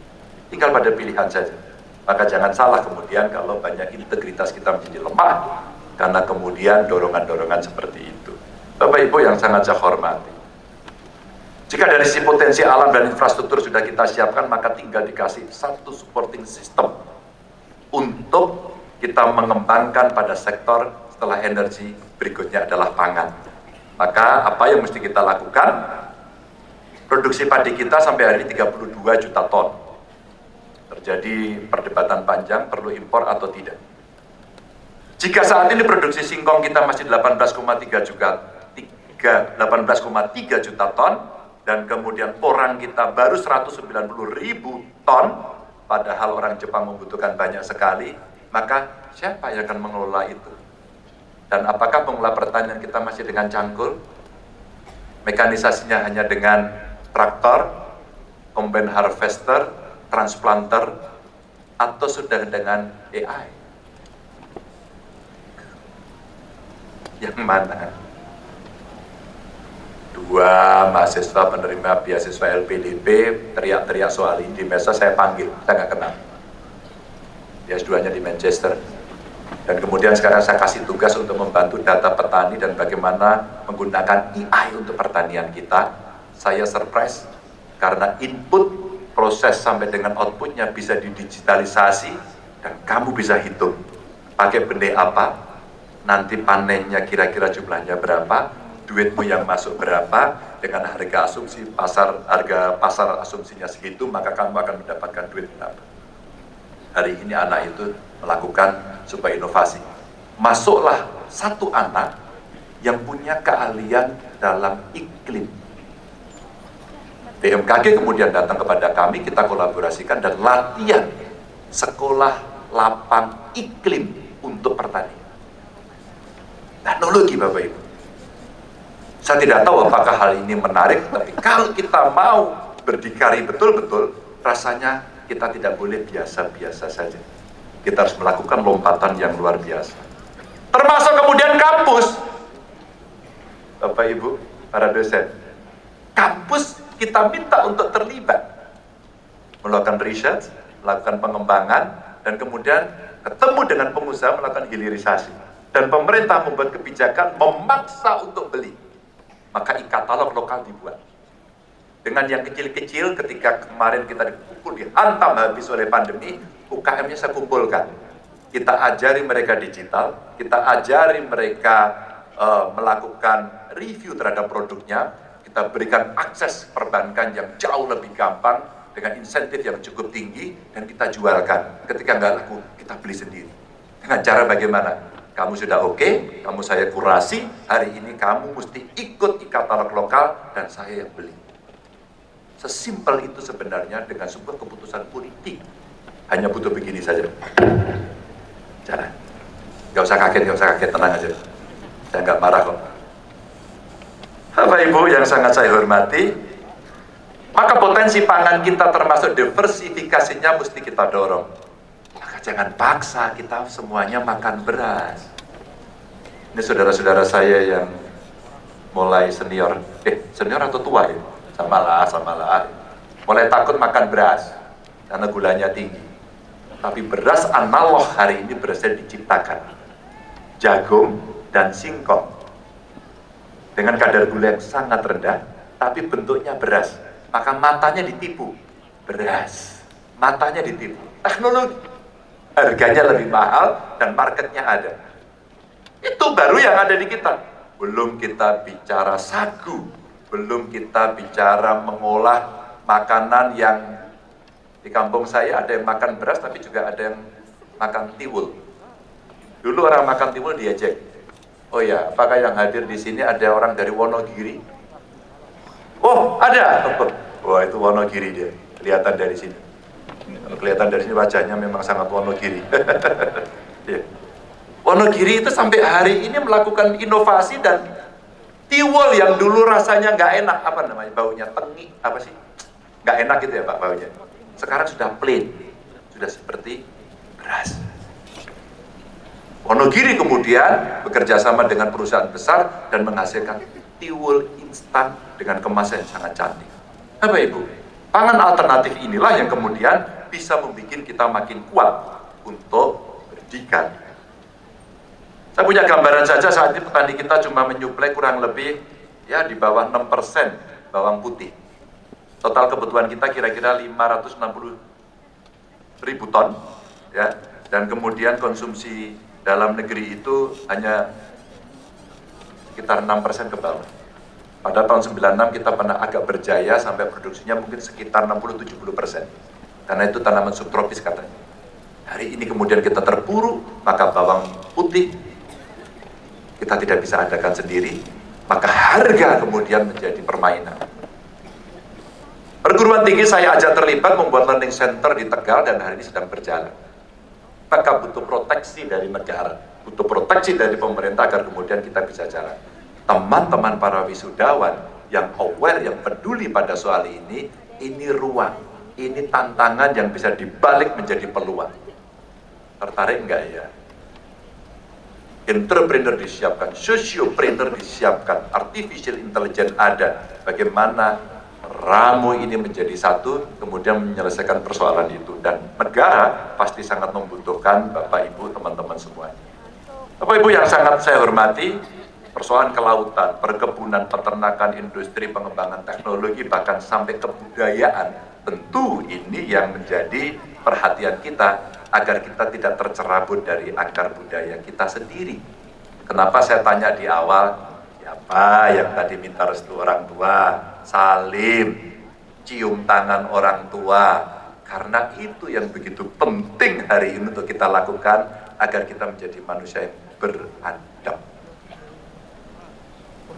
Tinggal pada pilihan saja. Maka jangan salah kemudian kalau banyak integritas kita menjadi lemah karena kemudian dorongan-dorongan seperti itu. Bapak Ibu yang sangat saya hormati. Jika dari sisi potensi alam dan infrastruktur sudah kita siapkan, maka tinggal dikasih satu supporting system untuk kita mengembangkan pada sektor setelah energi berikutnya adalah pangan. Maka apa yang mesti kita lakukan? Produksi padi kita sampai hari ini 32 juta ton. Terjadi perdebatan panjang perlu impor atau tidak. Jika saat ini produksi singkong kita masih 18,3 juta 18,3 juta ton dan kemudian orang kita baru 190 ribu ton padahal orang Jepang membutuhkan banyak sekali maka siapa yang akan mengelola itu dan apakah pengelola pertanian kita masih dengan cangkul mekanisasinya hanya dengan traktor combine harvester transplanter atau sudah dengan AI yang mana? Dua mahasiswa penerima beasiswa LPDP teriak-teriak soal ini. Di mesa saya panggil, saya nggak kenal. Dia S2-nya di Manchester. Dan kemudian sekarang saya kasih tugas untuk membantu data petani dan bagaimana menggunakan AI untuk pertanian kita. Saya surprise karena input proses sampai dengan outputnya bisa didigitalisasi dan kamu bisa hitung. Pakai benih apa nanti panennya kira-kira jumlahnya berapa duitmu yang masuk berapa dengan harga asumsi pasar harga pasar asumsinya segitu maka kamu akan mendapatkan duit berapa. Hari ini anak itu melakukan sebuah inovasi. Masuklah satu anak yang punya keahlian dalam iklim BMKG kemudian datang kepada kami kita kolaborasikan dan latihan sekolah lapang iklim untuk pertanian teknologi Bapak Ibu saya tidak tahu apakah hal ini menarik, tapi kalau kita mau berdikari betul-betul, rasanya kita tidak boleh biasa-biasa saja. Kita harus melakukan lompatan yang luar biasa. Termasuk kemudian kampus. Bapak Ibu, para dosen. Kampus kita minta untuk terlibat. Melakukan riset, melakukan pengembangan, dan kemudian ketemu dengan pengusaha melakukan hilirisasi. Dan pemerintah membuat kebijakan memaksa untuk beli maka e-katalog lokal dibuat. Dengan yang kecil-kecil ketika kemarin kita dipukul, dihantam habis oleh pandemi, UKM-nya saya kumpulkan. Kita ajari mereka digital, kita ajari mereka uh, melakukan review terhadap produknya, kita berikan akses perbankan yang jauh lebih gampang dengan insentif yang cukup tinggi dan kita jualkan. Ketika nggak laku, kita beli sendiri. Dengan cara bagaimana? kamu sudah oke, okay, kamu saya kurasi, hari ini kamu mesti ikut di katalog lokal dan saya yang beli. Sesimpel itu sebenarnya dengan sebuah keputusan politik. Hanya butuh begini saja. Jangan. Gak usah kaget, gak usah kaget, tenang aja. Saya nggak marah kok. Bapak Ibu yang sangat saya hormati, maka potensi pangan kita termasuk diversifikasinya mesti kita dorong. Maka jangan paksa kita semuanya makan beras. Ini saudara-saudara saya yang mulai senior, eh senior atau tua ya? Sama lah, sama lah. Mulai takut makan beras karena gulanya tinggi. Tapi beras analog hari ini berasnya diciptakan. Jagung dan singkong. Dengan kadar gula yang sangat rendah, tapi bentuknya beras. Maka matanya ditipu, beras. Matanya ditipu. Teknologi. Harganya lebih mahal dan marketnya ada. Itu baru yang ada di kita. Belum kita bicara sagu, belum kita bicara mengolah makanan yang di kampung saya ada yang makan beras tapi juga ada yang makan tiwul. Dulu orang makan tiwul diajak. Oh ya, apakah yang hadir di sini ada orang dari Wonogiri? Oh, ada. Wah, itu Wonogiri dia. Kelihatan dari sini. Kelihatan dari sini wajahnya memang sangat Wonogiri. ya. Wonogiri itu sampai hari ini melakukan inovasi dan tiwul yang dulu rasanya nggak enak apa namanya baunya tengi apa sih nggak enak gitu ya pak baunya sekarang sudah plain sudah seperti beras Wonogiri kemudian bekerja sama dengan perusahaan besar dan menghasilkan tiwul instan dengan kemasan yang sangat cantik. Apa Ibu? Pangan alternatif inilah yang kemudian bisa membuat kita makin kuat untuk berdikar. Saya punya gambaran saja saat ini petani kita cuma menyuplai kurang lebih ya di bawah 6% bawang putih. Total kebutuhan kita kira-kira 560 ribu ton ya dan kemudian konsumsi dalam negeri itu hanya sekitar 6% ke bawah. Pada tahun 96 kita pernah agak berjaya sampai produksinya mungkin sekitar 60-70%. Karena itu tanaman subtropis katanya. Hari ini kemudian kita terpuruk, maka bawang putih kita tidak bisa adakan sendiri, maka harga kemudian menjadi permainan. Perguruan tinggi saya ajak terlibat membuat learning center di Tegal dan hari ini sedang berjalan maka butuh proteksi dari negara, butuh proteksi dari pemerintah agar kemudian kita bisa jalan. Teman-teman para wisudawan yang aware, yang peduli pada soal ini, ini ruang, ini tantangan yang bisa dibalik menjadi peluang. Tertarik enggak ya? Entrepreneur disiapkan, sociopreneur disiapkan, artificial intelligence ada. Bagaimana ramu ini menjadi satu, kemudian menyelesaikan persoalan itu. Dan negara pasti sangat membutuhkan Bapak Ibu, teman-teman semuanya. Bapak Ibu yang sangat saya hormati, persoalan kelautan, perkebunan, peternakan, industri, pengembangan teknologi, bahkan sampai kebudayaan, tentu ini yang menjadi perhatian kita agar kita tidak tercerabut dari akar budaya kita sendiri. Kenapa saya tanya di awal, siapa yang tadi minta restu orang tua? Salim, cium tangan orang tua, karena itu yang begitu penting hari ini untuk kita lakukan agar kita menjadi manusia yang beradab.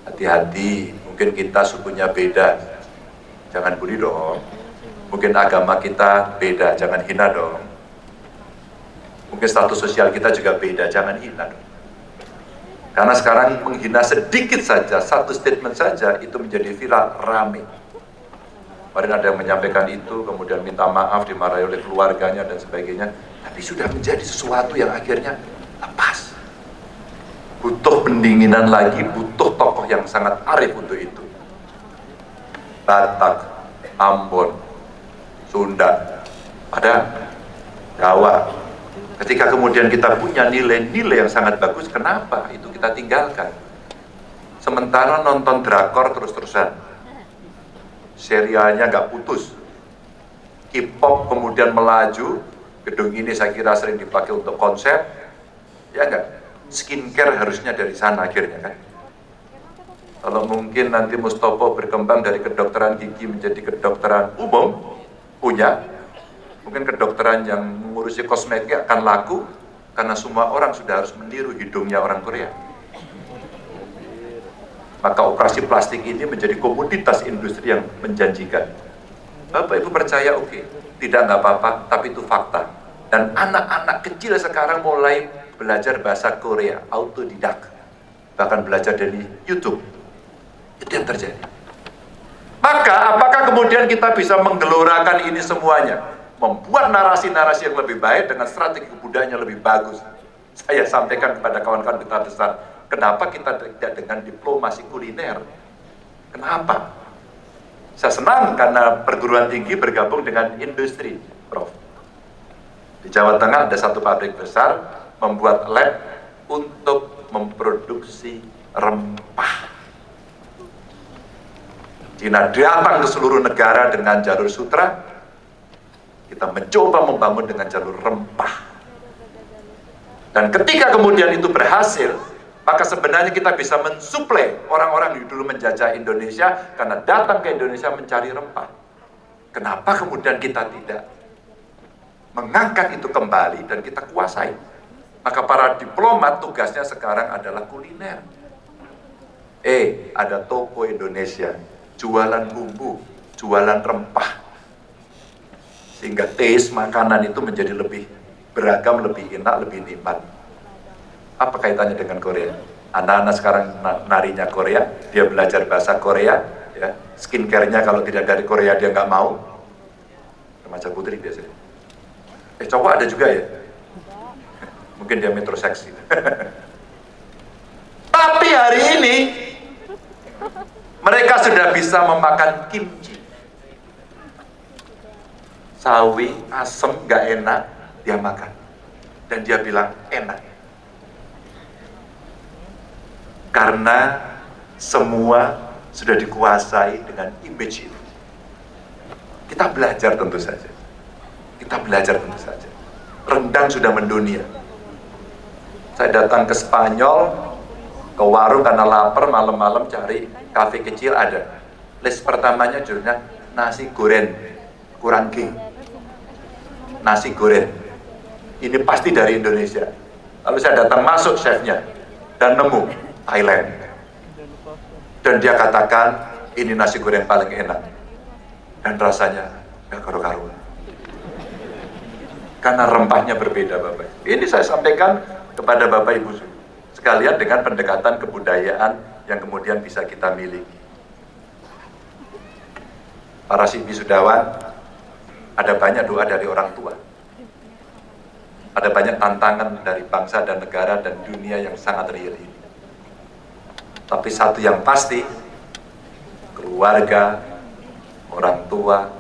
Hati-hati, mungkin kita sukunya beda, jangan bully dong. Mungkin agama kita beda, jangan hina dong. Mungkin status sosial kita juga beda, jangan hina dong. Karena sekarang menghina sedikit saja, satu statement saja itu menjadi viral, rame. Kemarin ada yang menyampaikan itu, kemudian minta maaf, dimarahi oleh keluarganya dan sebagainya. Tapi sudah menjadi sesuatu yang akhirnya lepas. Butuh pendinginan lagi, butuh tokoh yang sangat arif untuk itu. Batak, Ambon, Sunda, ada Jawa, Ketika kemudian kita punya nilai-nilai yang sangat bagus, kenapa itu kita tinggalkan? Sementara nonton drakor terus-terusan, serialnya nggak putus. K-pop kemudian melaju, gedung ini saya kira sering dipakai untuk konsep, ya enggak? Skincare harusnya dari sana akhirnya kan? Kalau mungkin nanti Mustopo berkembang dari kedokteran gigi menjadi kedokteran umum, punya, mungkin kedokteran yang mengurusi kosmetik akan laku karena semua orang sudah harus meniru hidungnya orang Korea. Maka operasi plastik ini menjadi komoditas industri yang menjanjikan. Bapak Ibu percaya oke, okay. tidak nggak apa-apa, tapi itu fakta. Dan anak-anak kecil sekarang mulai belajar bahasa Korea, autodidak. Bahkan belajar dari YouTube. Itu yang terjadi. Maka apakah kemudian kita bisa menggelorakan ini semuanya? Membuat narasi-narasi yang lebih baik dengan strategi kebudayaan lebih bagus. Saya sampaikan kepada kawan-kawan kita besar, kenapa kita tidak dengan diplomasi kuliner? Kenapa? Saya senang karena perguruan tinggi bergabung dengan industri, Prof. Di Jawa Tengah ada satu pabrik besar membuat lab untuk memproduksi rempah. Cina datang ke seluruh negara dengan jalur sutra, kita mencoba membangun dengan jalur rempah. Dan ketika kemudian itu berhasil, maka sebenarnya kita bisa mensuplai orang-orang yang dulu menjajah Indonesia karena datang ke Indonesia mencari rempah. Kenapa kemudian kita tidak mengangkat itu kembali dan kita kuasai? Maka para diplomat tugasnya sekarang adalah kuliner. Eh, ada toko Indonesia jualan bumbu, jualan rempah. Sehingga taste makanan itu menjadi lebih beragam, lebih enak, lebih nikmat. Apa kaitannya dengan Korea? Anak-anak sekarang narinya Korea, dia belajar bahasa Korea, ya skincare-nya kalau tidak dari Korea dia nggak mau. Remaja putri biasanya. Eh cowok ada juga ya? Mungkin dia metroseksi. Tapi hari ini mereka sudah bisa memakan kimchi. Sawi, asem, gak enak, dia makan. Dan dia bilang enak. Karena semua sudah dikuasai dengan image itu. Kita belajar tentu saja. Kita belajar tentu saja. Rendang sudah mendunia. Saya datang ke Spanyol, ke warung karena lapar malam-malam cari kafe kecil ada list pertamanya judulnya nasi goreng kurang king nasi goreng. Ini pasti dari Indonesia. Lalu saya datang masuk chefnya dan nemu Thailand. Dan dia katakan ini nasi goreng paling enak. Dan rasanya gak karu-karuan. Karena rempahnya berbeda Bapak. Ini saya sampaikan kepada Bapak Ibu sekalian dengan pendekatan kebudayaan yang kemudian bisa kita miliki. Para si wisudawan, ada banyak doa dari orang tua. Ada banyak tantangan dari bangsa dan negara dan dunia yang sangat real ini. Tapi satu yang pasti, keluarga, orang tua,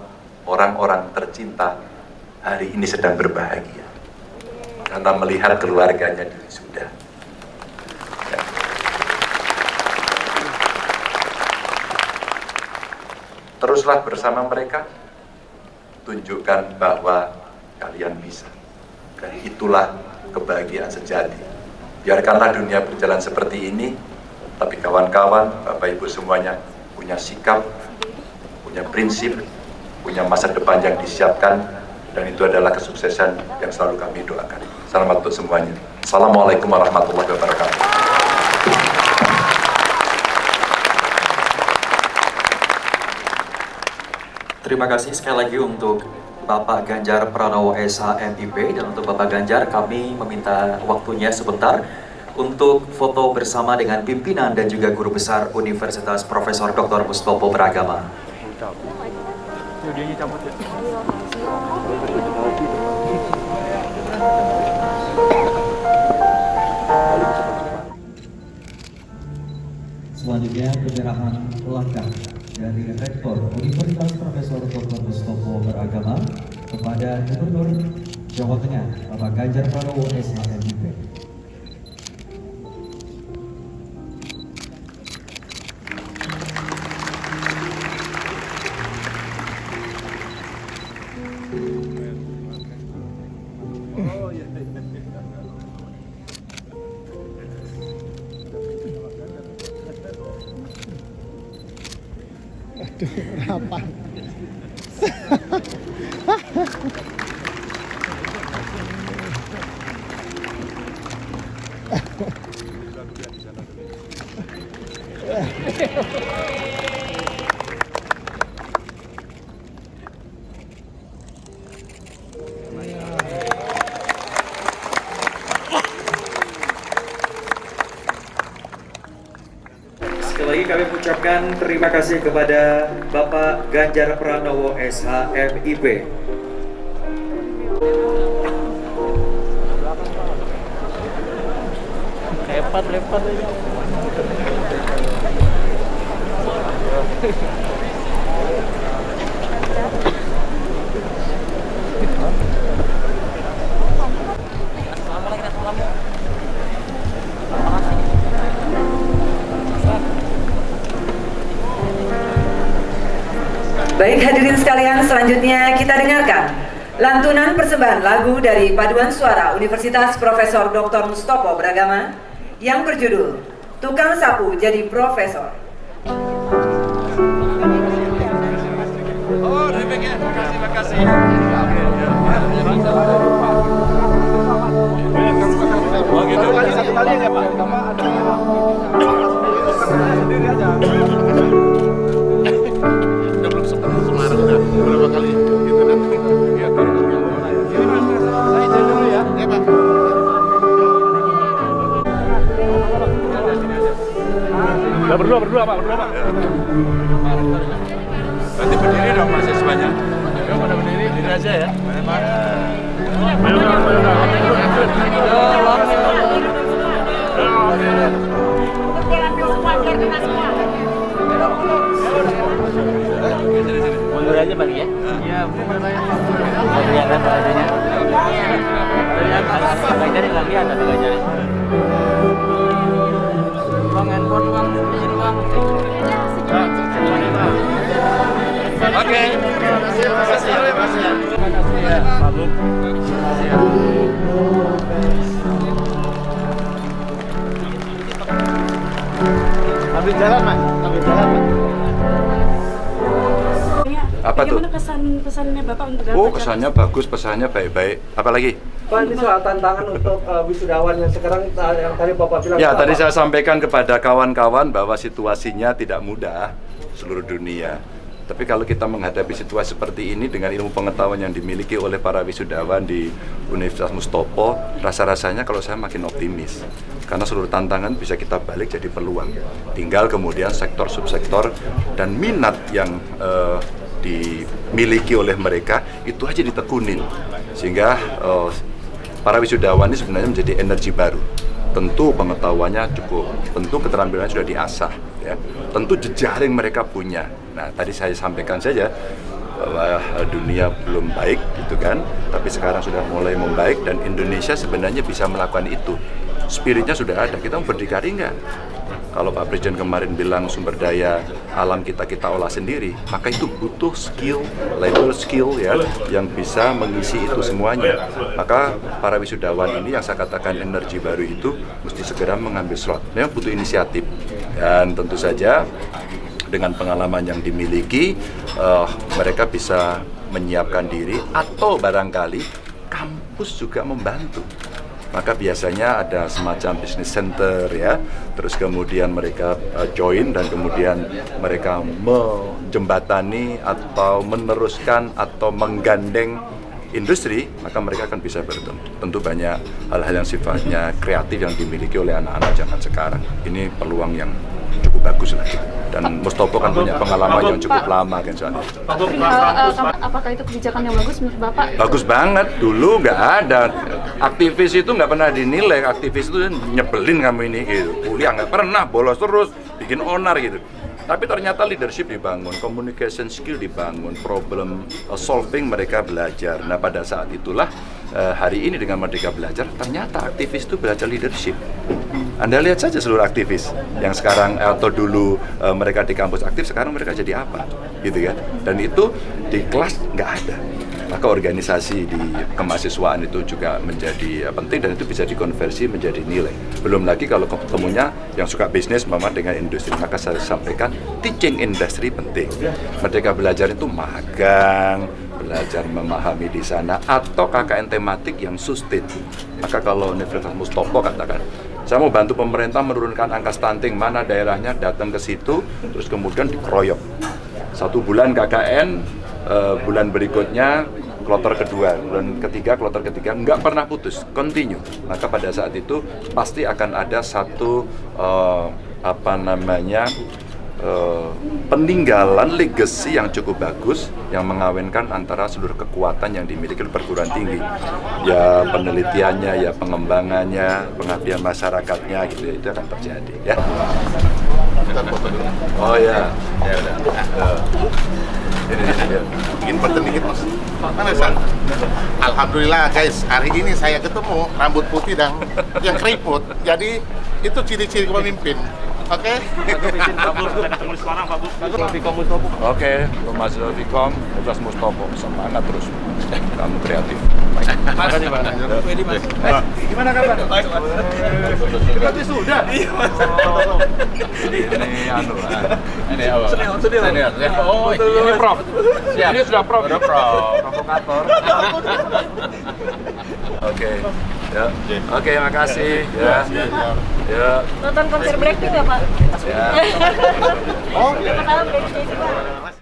orang-orang tercinta hari ini sedang berbahagia. Karena melihat keluarganya di sudah. teruslah bersama mereka, tunjukkan bahwa kalian bisa. Dan itulah kebahagiaan sejati. Biarkanlah dunia berjalan seperti ini, tapi kawan-kawan, Bapak Ibu semuanya punya sikap, punya prinsip, punya masa depan yang disiapkan, dan itu adalah kesuksesan yang selalu kami doakan. Selamat untuk semuanya. Assalamualaikum warahmatullahi wabarakatuh. Terima kasih sekali lagi untuk Bapak Ganjar Pranowo SHMIP dan untuk Bapak Ganjar kami meminta waktunya sebentar untuk foto bersama dengan pimpinan dan juga guru besar Universitas Profesor Dr. Mustopo Beragama. Selanjutnya penyerahan langkah dari Rektor Universitas Profesor Dr. Mustopo Beragama kepada Gubernur Jawa Tengah Bapak Ganjar Pranowo SHMIP. Terima kasih kepada Bapak Ganjar Pranowo SHMIP. Lepat, lepat aja. Selanjutnya kita dengarkan lantunan persembahan lagu dari paduan suara Universitas Profesor Dr. Mustopo Beragama yang berjudul Tukang Sapu Jadi Profesor. Oh, terima kasih, terima kasih. Oh, gitu. Satu kali ya, Pak. Udah belum sempat Semarang udah berapa kali gitu kan. Iya, Ini Mas, saya izin dulu ya. Iya, Pak. Berdua, berdua, Pak, berdua, Pak. Berarti berdiri dong mahasiswanya. Ya, pada berdiri, berdiri aja ya. Mundur aja bang ya? Iya, mundur aja. Kelihatan bajunya. Bang Jari nggak kelihatan Bang Jari. Bang handphone bang, izin bang. Oke. Terima kasih, terima kasih. Terima kasih. Terima kasih ya, Pak Bu. Terima kasih ya. Ambil jalan, Mas. Ambil jalan, Mas. Apa tuh? Kesan pesannya Bapak untuk Oh, kesannya bagus, pesannya baik-baik. Apalagi? Pak, ini soal tantangan untuk uh, wisudawan yang sekarang uh, yang tadi Bapak bilang. Ya, tadi apa? saya sampaikan kepada kawan-kawan bahwa situasinya tidak mudah seluruh dunia. Tapi kalau kita menghadapi situasi seperti ini dengan ilmu pengetahuan yang dimiliki oleh para wisudawan di Universitas Mustopo, rasa-rasanya kalau saya makin optimis. Karena seluruh tantangan bisa kita balik jadi peluang. Tinggal kemudian sektor subsektor dan minat yang eh, dimiliki oleh mereka itu aja ditekunin. Sehingga eh, para wisudawan ini sebenarnya menjadi energi baru tentu pengetahuannya cukup, tentu keterampilannya sudah diasah, ya. tentu jejaring mereka punya. Nah, tadi saya sampaikan saja bahwa eh, dunia belum baik, gitu kan, tapi sekarang sudah mulai membaik dan Indonesia sebenarnya bisa melakukan itu. Spiritnya sudah ada, kita mau berdikari nggak? Kalau Pak Presiden kemarin bilang sumber daya alam kita kita olah sendiri, maka itu butuh skill, labor skill ya, yang bisa mengisi itu semuanya. Maka para wisudawan ini yang saya katakan energi baru itu mesti segera mengambil slot. Memang butuh inisiatif dan tentu saja dengan pengalaman yang dimiliki, eh, mereka bisa menyiapkan diri atau barangkali kampus juga membantu. Maka biasanya ada semacam business center ya. Terus kemudian mereka uh, join dan kemudian mereka menjembatani atau meneruskan atau menggandeng industri maka mereka akan bisa bertemu. Tentu banyak hal-hal yang sifatnya kreatif yang dimiliki oleh anak-anak zaman sekarang. Ini peluang yang cukup bagus lagi dan Mustopo kan punya pengalaman yang cukup lama kan soalnya. Apakah itu kebijakan yang bagus menurut Bapak? bagus banget. Dulu nggak ada. Aktivis itu nggak pernah dinilai. Aktivis itu nyebelin kamu ini gitu. Kuliah nggak pernah bolos terus bikin onar gitu. Tapi ternyata leadership dibangun, communication skill dibangun, problem solving mereka belajar. Nah pada saat itulah eh, hari ini dengan Merdeka Belajar, ternyata aktivis itu belajar leadership. Anda lihat saja seluruh aktivis yang sekarang atau dulu eh, mereka di kampus aktif, sekarang mereka jadi apa, gitu kan? Dan itu di kelas nggak ada maka organisasi di kemahasiswaan itu juga menjadi uh, penting dan itu bisa dikonversi menjadi nilai. Belum lagi kalau ketemunya yang suka bisnis mama dengan industri, maka saya sampaikan teaching industry penting. Merdeka belajar itu magang, belajar memahami di sana atau KKN tematik yang sustain. Maka kalau Universitas Mustopo katakan, saya mau bantu pemerintah menurunkan angka stunting, mana daerahnya datang ke situ, terus kemudian dikeroyok. Satu bulan KKN, Uh, bulan berikutnya kloter kedua, bulan ketiga, kloter ketiga nggak pernah putus, continue. Maka pada saat itu pasti akan ada satu uh, apa namanya uh, peninggalan legacy yang cukup bagus yang mengawinkan antara seluruh kekuatan yang dimiliki perguruan tinggi. Ya penelitiannya, ya pengembangannya, pengabdian masyarakatnya gitu itu akan terjadi ya. Oh ya, ya udah. Bikin perten dikit mas. Mana san alhamdulillah guys. Hari ini saya ketemu rambut putih dan yang keriput. Jadi itu ciri-ciri pemimpin Oke. Ketemu di Semarang, Pak Bus. Oke, Mas Vikom, Tugas Mustopo, semangat terus. Kamu kreatif. Pak. Wedi, Mas. Gimana kabar? Baik, Mas. Berarti sudah. Iya, Mas. Ini anu. Ini apa? Senior, senior. Senior. Oh, ini Prof. Siap. Ini sudah Prof. Sudah Prof. Provokator. Oke. Ya. Oke, makasih. Ya. Ya. Nonton konser Blackpink nggak Pak? Ya. Oh, Pertama Blackpink Pak.